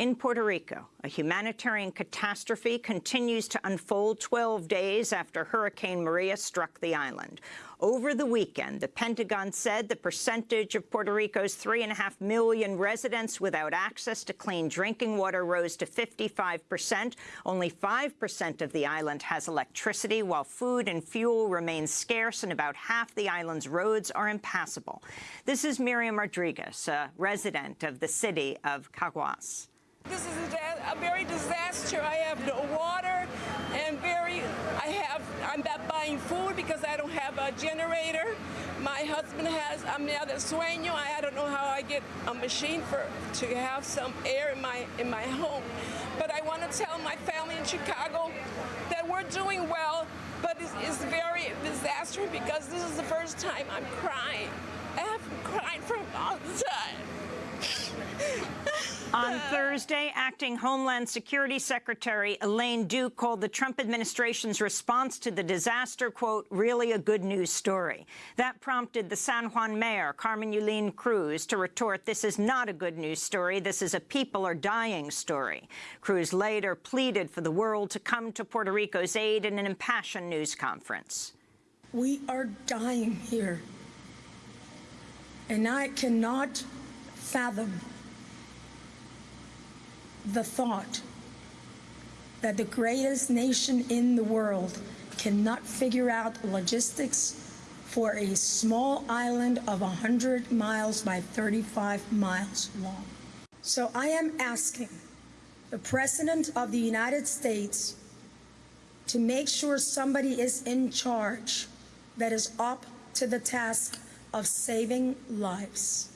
In Puerto Rico, a humanitarian catastrophe continues to unfold 12 days after Hurricane Maria struck the island. Over the weekend, the Pentagon said the percentage of Puerto Rico's 3.5 million residents without access to clean drinking water rose to 55 percent. Only 5 percent of the island has electricity, while food and fuel remain scarce and about half the island's roads are impassable. This is Miriam Rodriguez, a resident of the city of Caguas. This is a, a, very disaster. I have no water and very, I have, I'm not buying food because I don't have a generator. My husband has apnea de sueño. I don't know how I get a machine for to have some air in my in my home. But I want to tell my family in Chicago that we're doing well, but it's, it's very disastrous because this is the first time I'm crying. I have cried for a long time. On Thursday, acting Homeland Security Secretary Elaine Duke called the Trump administration's response to the disaster, quote, really a good news story. That prompted the San Juan mayor, Carmen Yulín Cruz, to retort, this is not a good news story. This is a people are dying story. Cruz later pleaded for the world to come to Puerto Rico's aid in an impassioned news conference. We are dying here. And I cannot fathom the thought that the greatest nation in the world cannot figure out logistics for a small island of 100 miles by 35 miles long. So I am asking the President of the United States to make sure somebody is in charge that is up to the task of saving lives.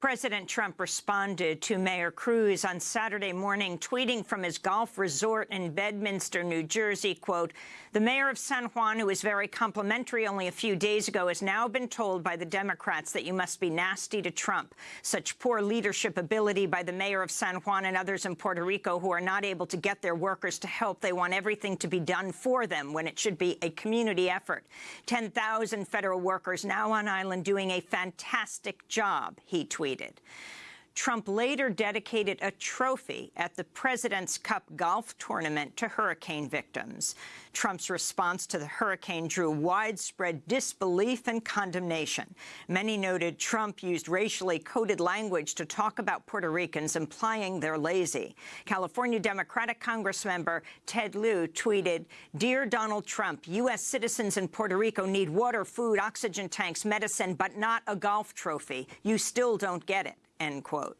President Trump responded to Mayor Cruz on Saturday morning, tweeting from his golf resort in Bedminster, New Jersey, quote, the mayor of San Juan, who was very complimentary only a few days ago, has now been told by the Democrats that you must be nasty to Trump. Such poor leadership ability by the mayor of San Juan and others in Puerto Rico who are not able to get their workers to help. They want everything to be done for them when it should be a community effort. 10,000 federal workers now on island doing a fantastic job, he tweeted tweeted. Trump later dedicated a trophy at the President's Cup golf tournament to hurricane victims. Trump's response to the hurricane drew widespread disbelief and condemnation. Many noted Trump used racially coded language to talk about Puerto Ricans, implying they're lazy. California Democratic Congressmember Ted Lieu tweeted, Dear Donald Trump, U.S. citizens in Puerto Rico need water, food, oxygen tanks, medicine, but not a golf trophy. You still don't get it end quote.